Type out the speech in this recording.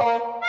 Bye.